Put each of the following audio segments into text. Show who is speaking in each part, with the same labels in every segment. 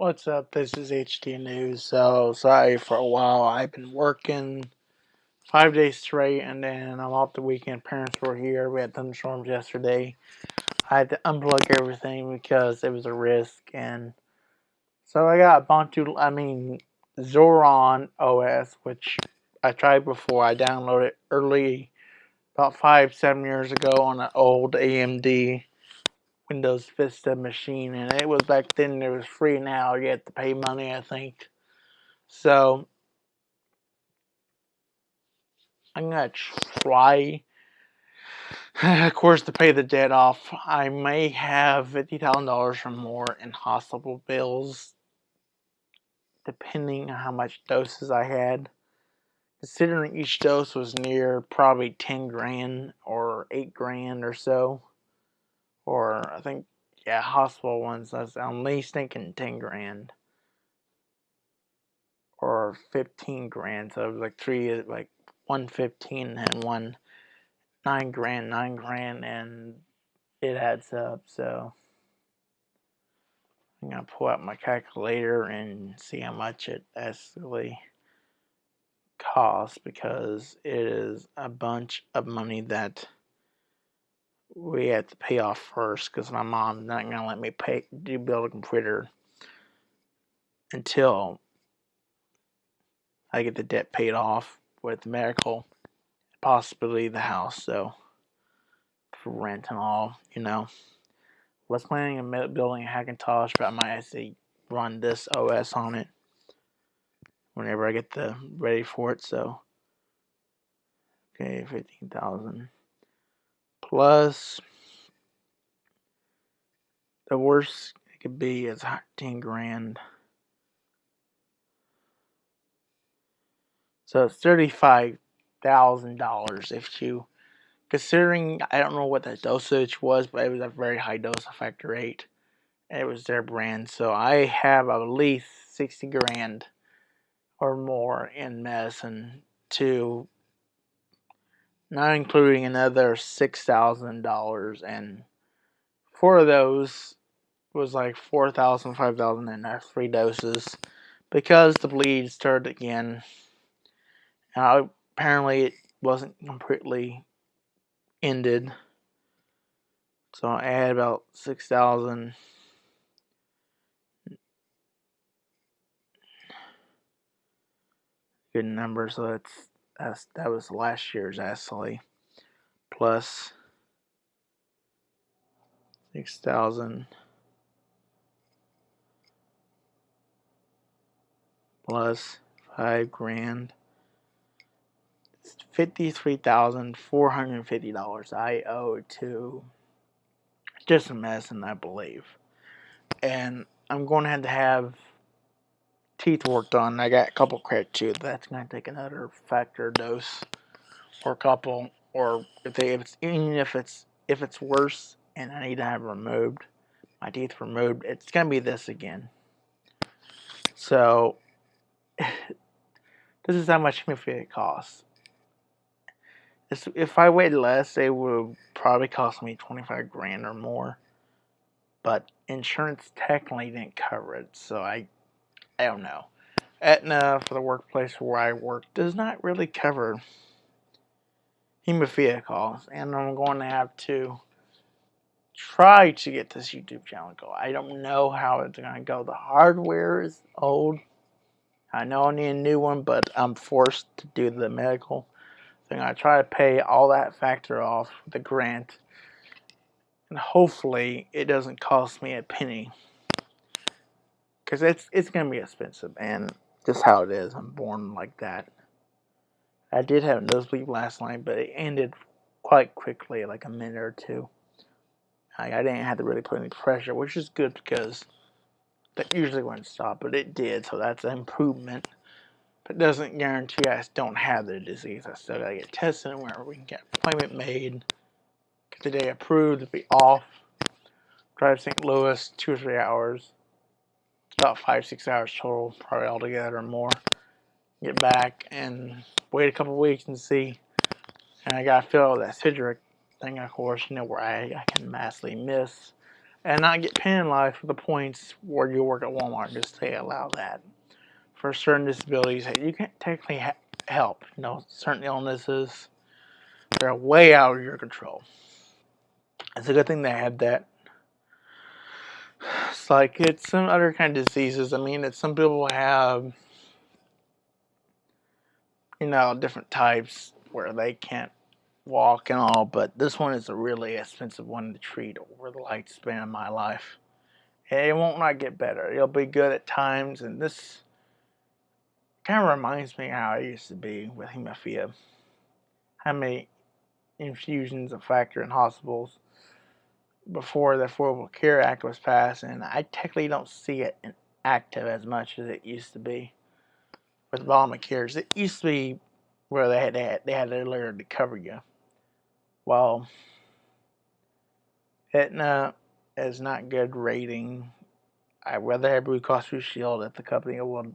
Speaker 1: What's up? This is HD News. So sorry for a while. I've been working five days straight, and then I'm off the weekend. Parents were here. We had thunderstorms yesterday. I had to unplug everything because it was a risk, and so I got Ubuntu. I mean Zorin OS, which I tried before. I downloaded early, about five, seven years ago on an old AMD Windows Vista machine, and it was back then. It was free. Now you have to pay money, I think. So I'm gonna try, of course, to pay the debt off. I may have fifty thousand dollars or more in hospital bills, depending on how much doses I had. Considering each dose was near probably ten grand or eight grand or so or I think yeah, hospital ones. that's at least thinking ten grand or fifteen grand. So it was like three, like one fifteen and one nine grand, nine grand, and it adds up. So I'm gonna pull out my calculator and see how much it actually costs because it is a bunch of money that we have to pay off first because my mom's not gonna let me pay do build a computer until I get the debt paid off with the medical, possibly the house. So for rent and all, you know. Was planning on building a Hackintosh, but I might actually run this OS on it whenever I get the ready for it. So okay, fifteen thousand plus the worst it could be is 10 grand. So it's $35,000 if you, considering, I don't know what the dosage was, but it was a very high dose of factor 8. It was their brand. So I have at least 60 grand or more in medicine to not including another six thousand dollars and four of those was like four thousand five thousand in our three doses because the bleed started again. Uh, apparently it wasn't completely ended. So I had about six thousand. Good number so that's that's, that was last year's actually. Plus 6,000 plus 5 grand. It's $53,450 I owe to just a medicine, I believe. And I'm going to have to have teeth worked on. I got a couple cracked tooth. That's gonna take another factor dose or a couple. Or if they if it's even if it's if it's worse and I need to have removed my teeth removed, it's gonna be this again. So this is how much it costs. If I waited less, it would probably cost me 25 grand or more. But insurance technically didn't cover it, so I I don't know. Aetna for the workplace where I work does not really cover hemophilia calls, and I'm going to have to try to get this YouTube channel going. I don't know how it's going to go. The hardware is old. I know I need a new one, but I'm forced to do the medical thing. I try to pay all that factor off the grant, and hopefully it doesn't cost me a penny because it's it's gonna be expensive and just how it is. I'm born like that. I did have a nosebleed last night, but it ended quite quickly, like a minute or two. I, I didn't have to really put any pressure, which is good because that usually wouldn't stop, but it did, so that's an improvement. But doesn't guarantee I don't have the disease. I still gotta get tested where we can get appointment made. Get the day approved be off. Drive to St. Louis two or three hours about five, six hours total, probably altogether or more. Get back and wait a couple weeks and see. And I gotta fill out that Sedgwick thing, of course, you know, where I, I can massively miss. and not get penalized for the points where you work at Walmart. Just they allow that for certain disabilities you can't technically ha- help. You know, certain illnesses they're way out of your control. It's a good thing they had that. It's like it's some other kind of diseases. I mean, it's some people have, you know, different types where they can't walk and all, but this one is a really expensive one to treat over the lifespan of my life. And it won't not get better. It'll be good at times, and this kind of reminds me how I used to be with hemophilia. How many infusions of factor in hospitals before the Affordable Care Act was passed, and I technically don't see it active as much as it used to be with Obamacare. It used to be where they had, they had, they had layer to cover you. Well, Aetna is not good rating. I'd rather have Blue Cross Blue Shield if the company will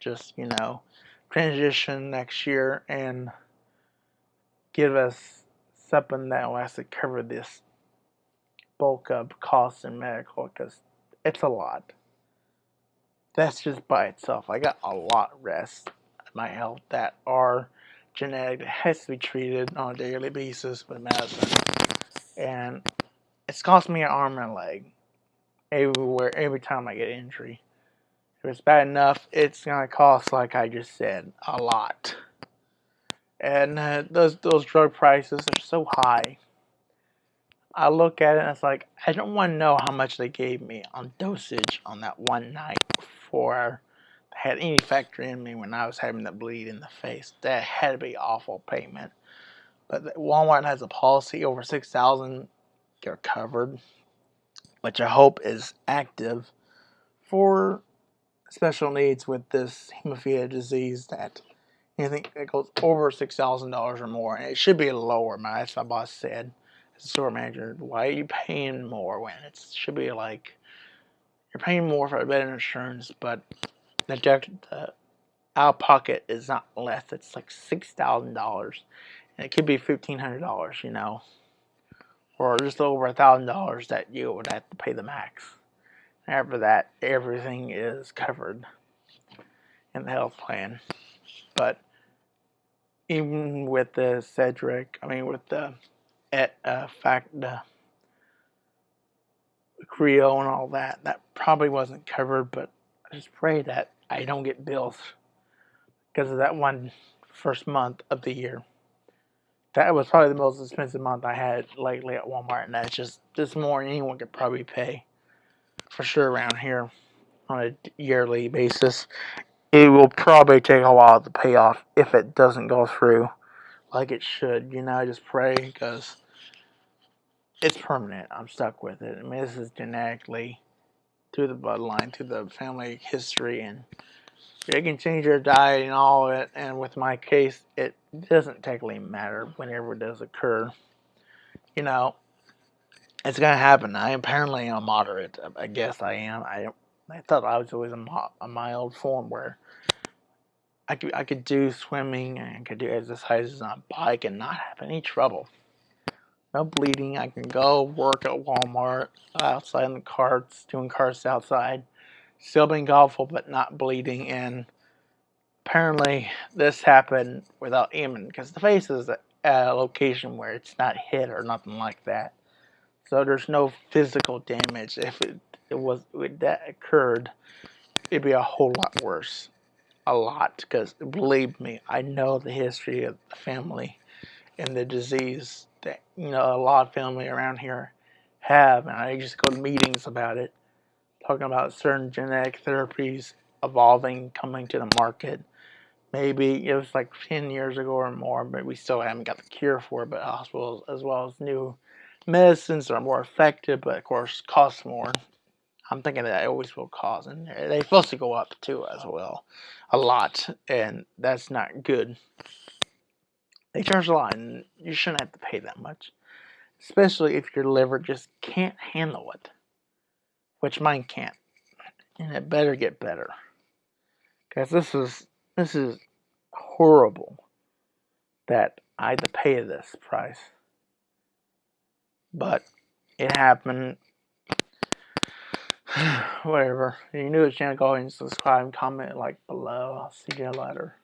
Speaker 1: just, you know, transition next year and give us something that will actually cover this bulk of costs in medical because it's a lot. That's just by itself. I got a lot of rest my health that are genetic that has to be treated on a daily basis with medicine. And it's cost me an arm and a leg everywhere every time I get an injury. If it's bad enough, it's gonna cost, like I just said, a lot. And uh, those those drug prices are so high. I look at it and it's like I don't want to know how much they gave me on dosage on that one night before I had any factor in me when I was having the bleed in the face. That had to be awful payment. But Walmart has a policy over six thousand, you're covered, which I hope is active for special needs with this hemophilia disease that anything that goes over six thousand dollars or more, and it should be lower. My that's my boss said store manager. Why are you paying more when it should be like you're paying more for a better insurance, but the, the out pocket is not less. It's like six thousand dollars, and it could be fifteen hundred dollars. You know, or just over a thousand dollars that you would have to pay the max. After that, everything is covered in the health plan. But even with the Sedgwick, I mean, with the at uh, fact the Creo and all that, that probably wasn't covered. But I just pray that I don't get bills because of that one first month of the year. That was probably the most expensive month I had lately at Walmart, and that's just this more than anyone could probably pay for sure around here on a yearly basis. It will probably take a while to pay off if it doesn't go through like it should. You know, I just pray because it's permanent. I'm stuck with it. I mean, this is genetically through the bloodline, through the family history, and they can change your diet and all of it. And with my case, it doesn't technically matter whenever it does occur. You know, it's gonna happen. I apparently am moderate. I guess I am. I I thought I was always a, a mild form where I could I could do swimming and could do exercises on a bike and not have any trouble. No bleeding. I can go work at Walmart outside in the carts, doing carts outside, still being awful but not bleeding. And apparently this happened without aiming because the face is a, a location where it's not hit or nothing like that. So there's no physical damage. If it, it was if that occurred, it'd be a whole lot worse. A lot, because believe me, I know the history of the family and the disease that you know a lot of family around here have, and I just go to meetings about it, talking about certain genetic therapies evolving, coming to the market. Maybe it was like 10 years ago or more, but we still haven't got the cure for it. But hospitals, as well as new medicines are more effective, but of course cost more. I'm thinking that always will cause, and they're supposed to go up too as well, a lot, and that's not good. They charge a lot, and you shouldn't have to pay that much, especially if your liver just can't handle it, which mine can't, and it better get better, because this is this is horrible that I had to pay this price but it happened Whatever. If you're new to the channel, go ahead and subscribe and comment like below. I'll see you later.